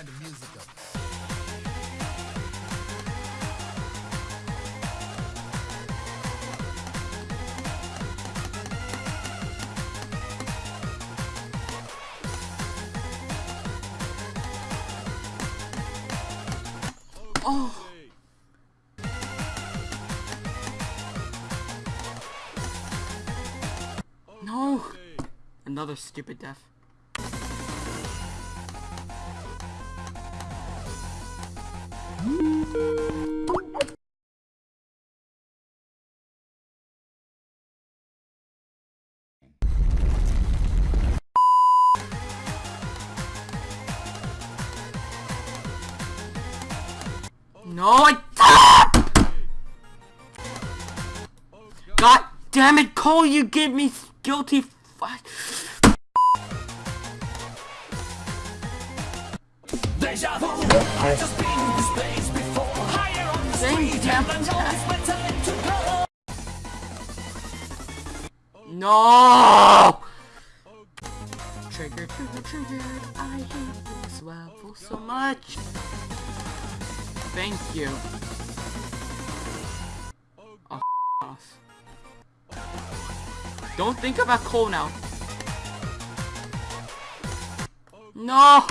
Turn the music up. Oh. No. Another stupid death. No, I. God damn it, Cole! You get me guilty. Fuck. Deja vu. I just been in this place before. Higher on the street, damn and I know it's my time to go. No! Trigger, trigger, trigger. I hate this level so much. Thank you. Oh, off. Don't think about Cole now. No!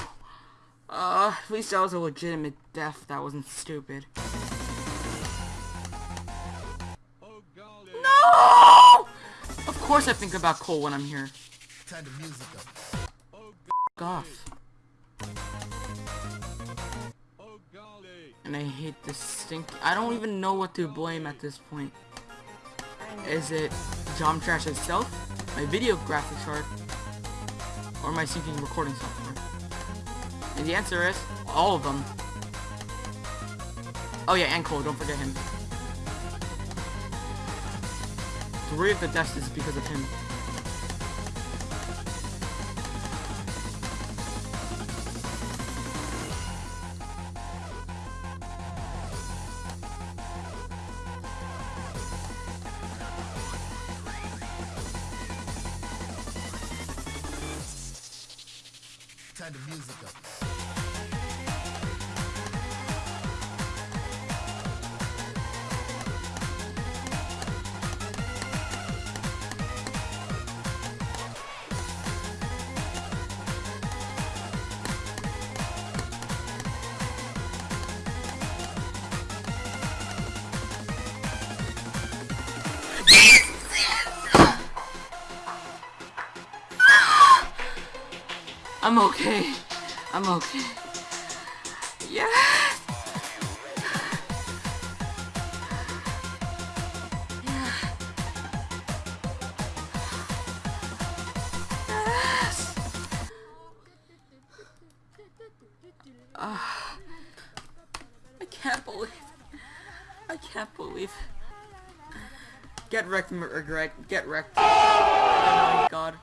Uh, at least that was a legitimate death. That wasn't stupid. No! Of course I think about Cole when I'm here. Turn the music up. F off. And I hate this stink. I don't even know what to blame at this point. Is it Jom Trash itself, my video graphics card, or my syncing recording software? And the answer is all of them. Oh yeah, and Cole, don't forget him. Three of the deaths is because of him. Turn the music up. I'm okay. I'm okay. Yeah. Ah. I can't believe. I can't believe. Get wrecked, regret. Get wrecked. Oh my god.